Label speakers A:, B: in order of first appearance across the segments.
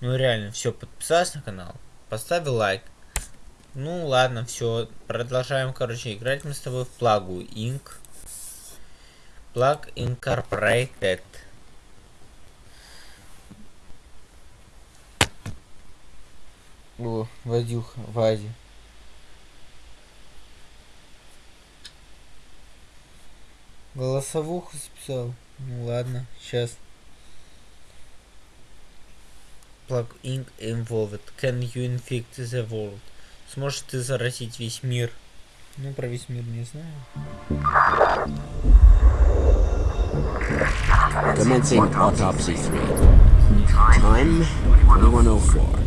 A: Ну реально, все, подписался на канал, поставил лайк. Ну ладно, все, продолжаем, короче, играть мы с тобой в плагу Inc. Plug Incorporated. О, Вадюха, Вадя. Голосовуху записал. Ну ладно, сейчас. Plug Inc. involved. Can you infect the world? Сможешь ты заразить весь мир? Ну, про весь мир не знаю.
B: Commencing autopsy 3. Time 2104.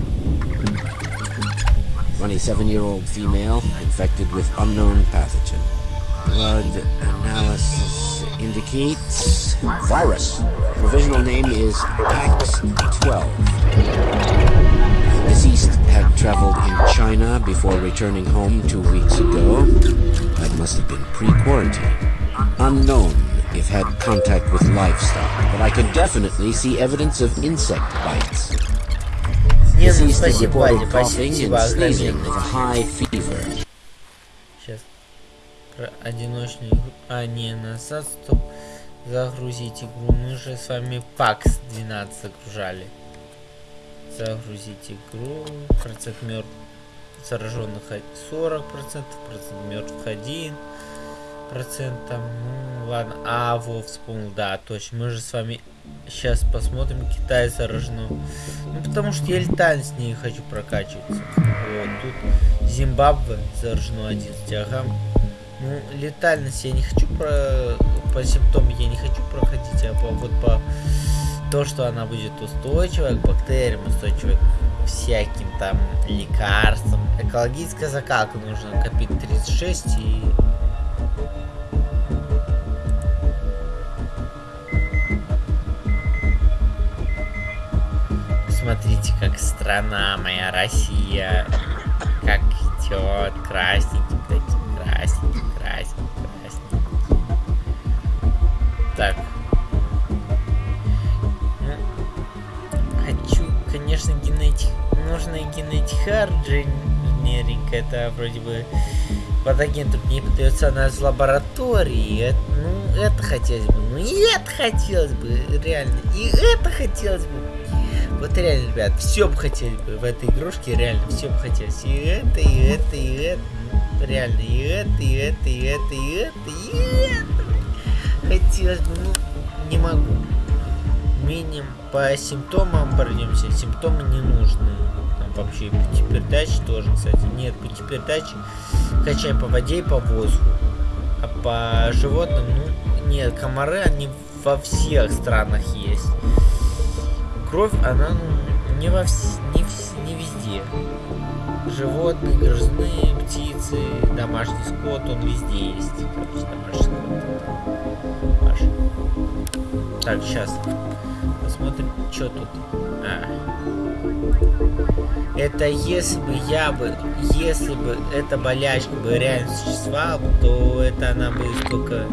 B: 27-year-old female infected with unknown pathogen. Blood analysis indicates virus. Provisional name is Pax-12. Deceased had traveled in China before returning home two weeks ago. That must have been pre-quarantine. Unknown if had contact with livestock, but I could definitely see evidence of insect bites. Deceased
A: is
B: reported coughing and sneezing with a high fever.
A: Одиночную игру. А, не, назад, стоп. Загрузить игру. Мы же с вами PAX 12 загружали. Загрузить игру. Процент мертв зараженных 40%, процент мертвых 1 процент там, ну ладно. А, во, вспомнил, да, точно. Мы же с вами сейчас посмотрим Китай заражено. Ну, потому что я летально с ней хочу прокачиваться. Вот, тут Зимбабве заражено 11, ага. Ну, летальность я не хочу про... По симптомам я не хочу проходить, а по, вот по... То, что она будет устойчивая к бактериям, устойчивая к всяким там лекарствам. Экологическая закалка нужно копить 36 и... Смотрите, как страна моя Россия, как идет красненьким таким, Так. Хочу, конечно, генетик, нужно генетик инженеринг, это вроде бы патоген тут не подается она из лаборатории, это, ну, это хотелось бы, ну, и это хотелось бы, реально, и это хотелось бы. Вот реально, ребят, все бы хотели бы в этой игрушке, реально, все бы хотелось. И это, и это, и это. Ну, реально, и это, и это, и это, и это, и это. Хотелось бы, ну, не могу. Миним по симптомам пройдемся. Симптомы не нужны. Там вообще и путепередачи тоже, кстати. Нет, путепередачи качаем по воде и по воздуху. А по животным, ну, нет, комары, они во всех странах есть кровь, она ну, не во вс... не везде. Животные, грызные, птицы, домашний скот, он везде есть. Короче, домашний скот. Ваш. Так, сейчас. Посмотрим, что тут. А. Это если бы я бы, если бы эта болячка бы реально существовала, то это она бы только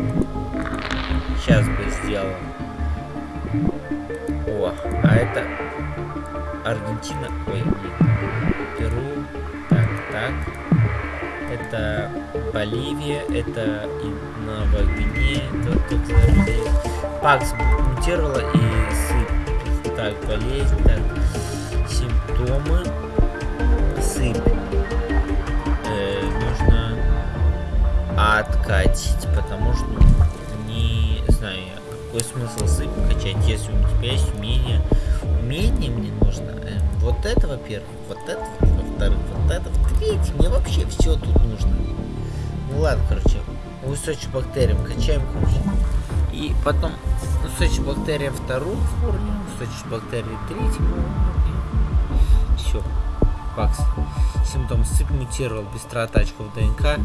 A: сейчас бы сделала. О, а это Аргентина. Ой, нет. Перу. Так, так. Это Боливия, это и Новая Гвинея. Здесь. Пакс мутировала и сыпь. Так, болезнь, так. Симптомы. Сыпь. Э, нужно откатить, потому что не знаю какой смысл сыпь качать, если у тебя есть умение. Умение мне нужно. Э, вот это, во-первых, вот это, во-вторых, вот это, в-третьих, мне вообще все тут нужно. Ну ладно, короче, устойчивым бактериям качаем, короче. И потом устойчивым бактериям вторую форму, устойчивым бактериям третью Все. Пакс. Симптом сыпь мутировал, быстрота очков ДНК.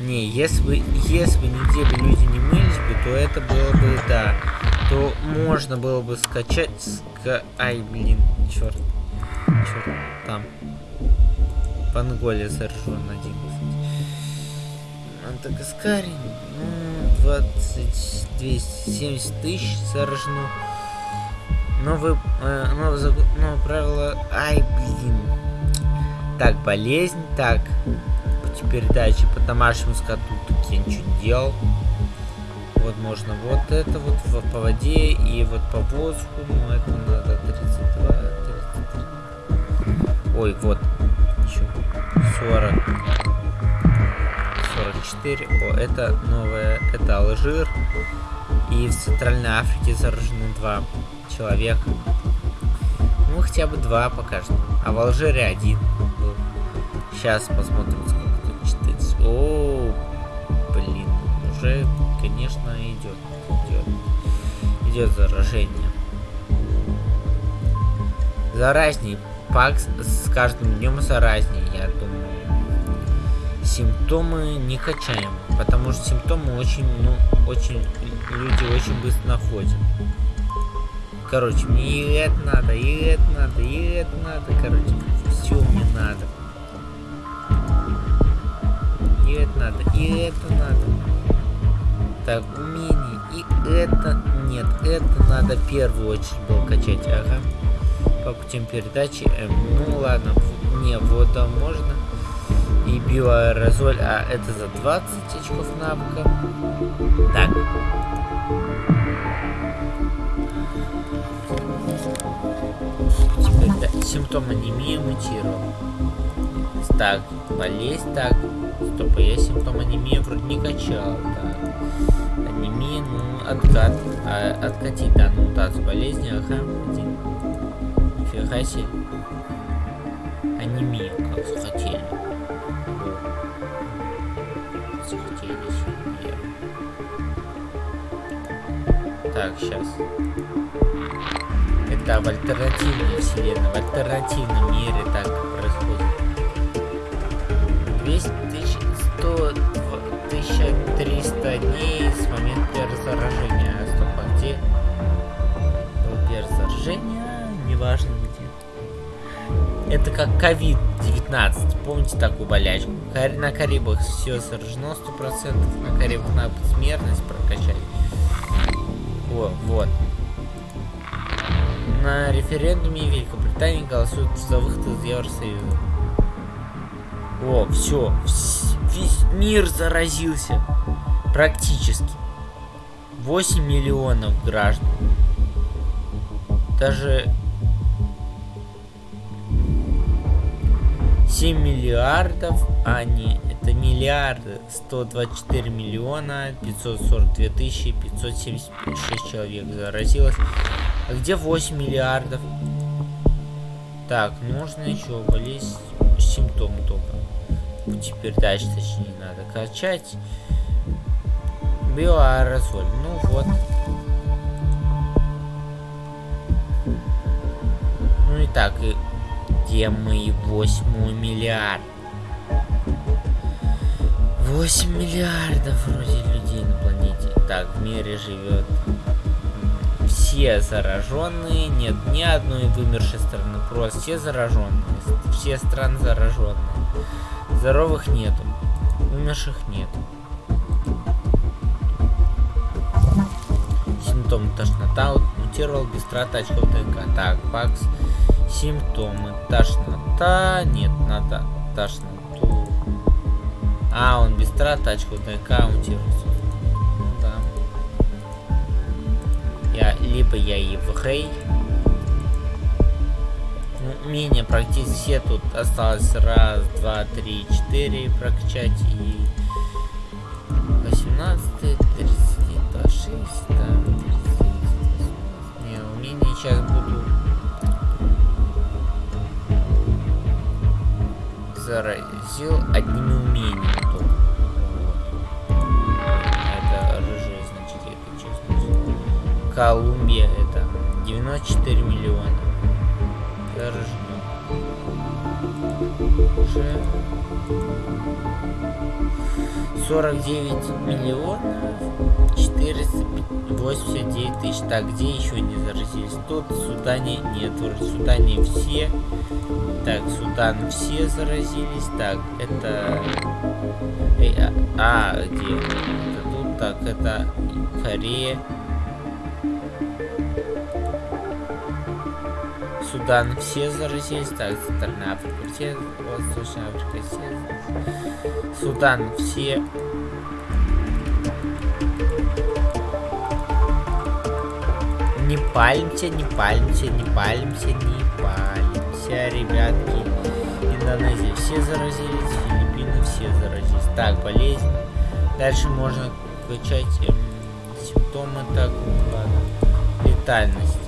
A: Не, если бы, если бы неделю люди не бы, то это было бы, да, то можно было бы скачать, ска... ай, блин, черт, черт, там, в Анголе заражен один, Антакаскаре, ну, 20, 270 тысяч заражено. Новый, э, новый закон, новое правило, ай, блин. Так, болезнь, так, передачи по домашнему скоту, тут я ничего не делал. Вот можно вот это вот по воде и вот по воздуху, ну это надо 32, 33. Ой, вот, еще 40. 44. О, это новое, это Алжир. И в Центральной Африке заражено два человека. Ну, хотя бы два пока что. А в Алжире один был. Сейчас посмотрим, сколько тут читается. О, блин, уже, конечно, идет. Идет, идет заражение. Заразней. Пакс с каждым днем заразней, я думаю симптомы не качаем, потому что симптомы очень, ну, очень, люди очень быстро находят. Короче, мне и это надо, и это надо, и это надо, короче, все мне надо. И это надо, и это надо. Так, умение, и это, нет, это надо в первую очередь было качать, ага. По путем передачи, эм, ну ладно, не, вода можно и биоаэрозоль, а это за 20 очков навыка. Так. Теперь да, симптом анемии мутировал. Так, болезнь, так. Стоп, а я симптом анемии вроде не качал. Так. Откат. А, откатить данную мутацию болезни, ага, один. Нифига себе. Анемия, как захотели. Так, сейчас. Это в альтернативной вселенной, в альтернативном мире так происходит. 200 тысяч, 100, 1300 дней с момента заражения. Заражение, неважно где. Это как COVID-19. Помните такую болячку? На Карибах все заражено 100%. На Карибах надо смертность прокачать. О, вот. На референдуме Великобритании голосуют за выход из Евросоюза. О, все. Весь мир заразился. Практически. 8 миллионов граждан. Даже 7 миллиардов, а не это миллиарды 124 миллиона 542 тысячи 576 человек заразилось. А где 8 миллиардов? Так, нужно еще болезнь симптомы только. Пути передачи, точнее, надо качать. Биоаэрозоль. Ну вот. Ну и так, и где мы 8 миллиард? 8 миллиардов вроде людей на планете. Так, в мире живет все зараженные. Нет ни одной вымершей страны. Просто все зараженные. Все страны зараженные. Здоровых нету. Умерших нету. Симптомы тошнота. Мутировал без траты очков ДНК. Так, пакс. Симптомы тошнота. Нет, надо тошнота. А, он без трат тачку ДНК аутируется. Ну да. Я, либо я Хей. Ну, менее практически все тут осталось раз, два, три, четыре прокачать и 18, 31, 26, да, 30, Не, умение сейчас буду заразил одними умениями только. Это рыжие, значит, это честно. Колумбия это 94 миллиона. Заражено. Уже... 49 миллионов 489 тысяч. Так, где еще не заразились? Тут в Судане нет. В Судане все. Так, Судан все заразились. Так, это... Эй, а, а, где? Это тут. Так, это Корея. Судан все заразились. Так, Центральная Африка. Восточная Африка все. Судан все. Не палимся, не палимся, не палимся, не палимся, ребятки. Индонезия все заразились, Филиппины все заразились. Так, болезнь. Дальше можно качать эм, симптомы. Так, ладно. Летальность.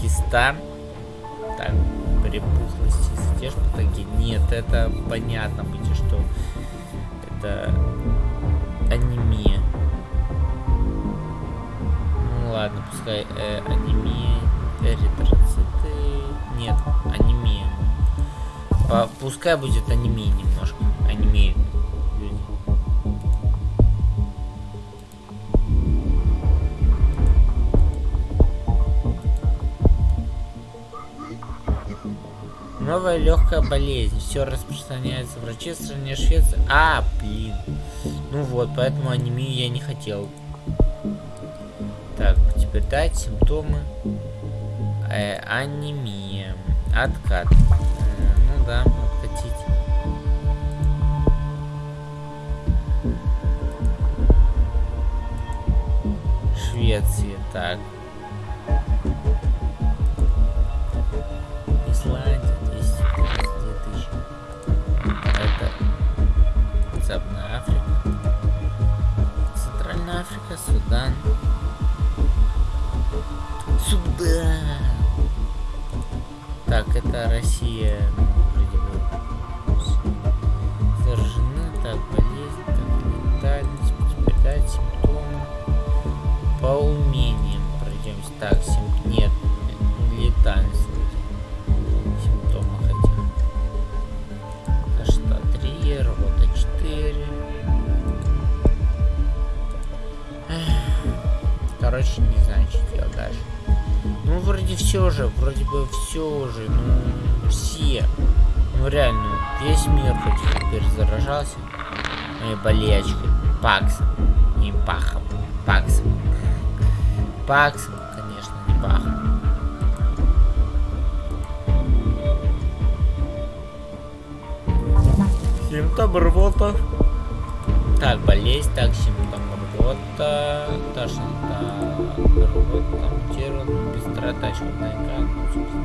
A: Киста. Так, припухлости, задержь патоген. Нет, это понятно будет, что это анемия. Ладно, пускай э, анемия, эритроциты. Нет, анемия. По, пускай будет анемия немножко. Анемия. Новая легкая болезнь. Все распространяется. Врачи в стране Швеции. А, блин. Ну вот, поэтому анемию я не хотел. Так, теперь дать симптомы. Э, анемия. Откат. Э, ну да, откатить. Швеция, так. Исландия, 252 тысячи. Это Западная Африка. Центральная Африка, Судан. Судан. Так, это Россия. Вроде все же, вроде бы все уже, ну, все. Ну, реально, весь мир хоть теперь заражался моей болячкой. Паксом. Не пахом. Паксом. Паксом, конечно, не пахом. Симптом рвота. Так, болезнь, так, симптом рвота. Тошнота, рвота, быстрота, черный экран. ну, собственно.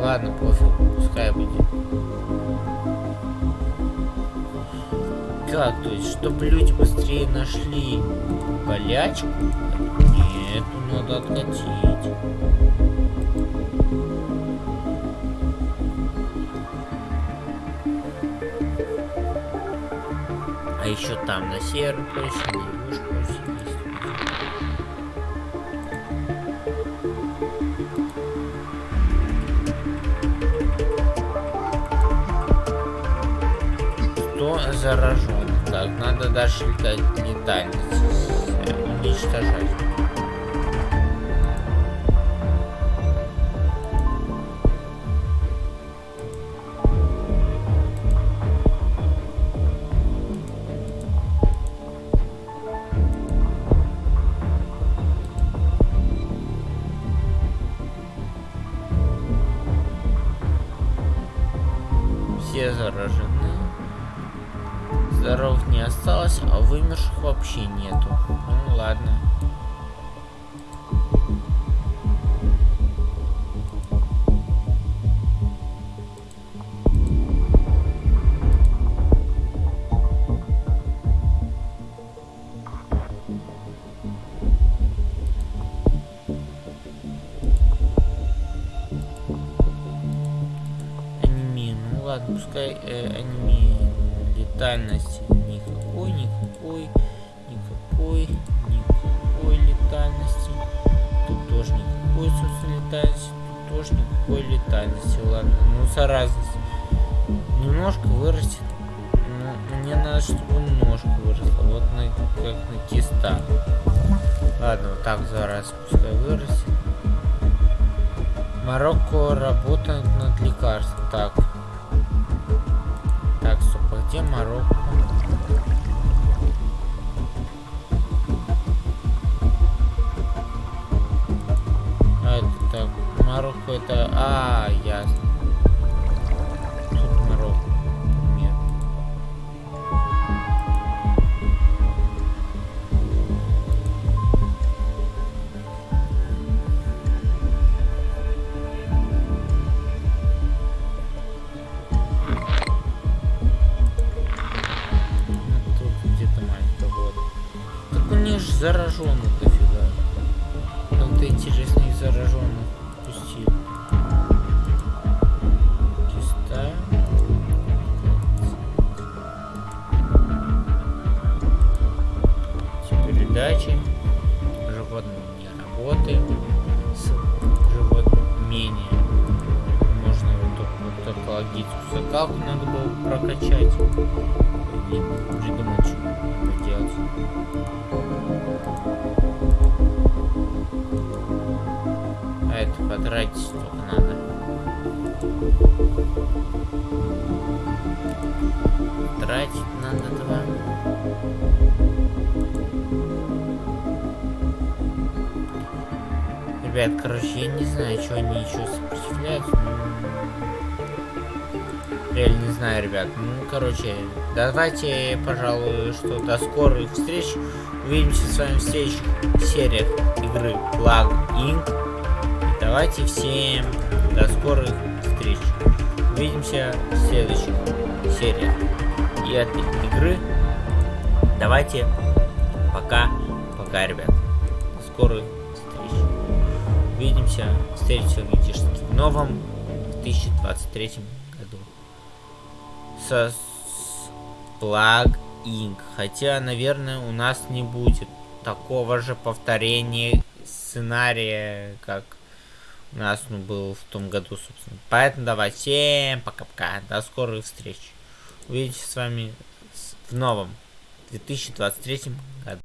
A: Ладно, пофиг, пускай будет. Как, то есть, чтобы люди быстрее нашли болячку? Нет, надо откатить. А еще там на северном полюсе, заражен? Так, надо дальше летать летальность э, уничтожать. Вообще нету. Ну ладно. Анемия, ну ладно, пускай э, анемия. Летальности летальности. Тут тоже никакой летальности. Ладно, ну заразность. Немножко вырастет. мне надо, чтобы ножка выросла. Вот на, как на киста. Ладно, вот так за раз пускай вырастет. Марокко работает над лекарством. Так. Так, стоп, а где Марокко? Это... А, ясно. Ребят, короче, я не знаю, что они еще сопротивляются. но- Реально не знаю, ребят. Ну, короче, давайте, пожалуй, что до скорых встреч. Увидимся с вами в следующих сериях игры Flag Inc. И давайте всем до скорых встреч. Увидимся в следующих сериях и этой игры. Давайте пока, пока, ребят. Встреч. Увидимся, встретимся где в новом 2023 году. Со Plug. Хотя, наверное, у нас не будет такого же повторения сценария, как у нас ну, был в том году, собственно. Поэтому давай, всем пока-пока, до скорых встреч. Увидимся с вами в новом 2023 году.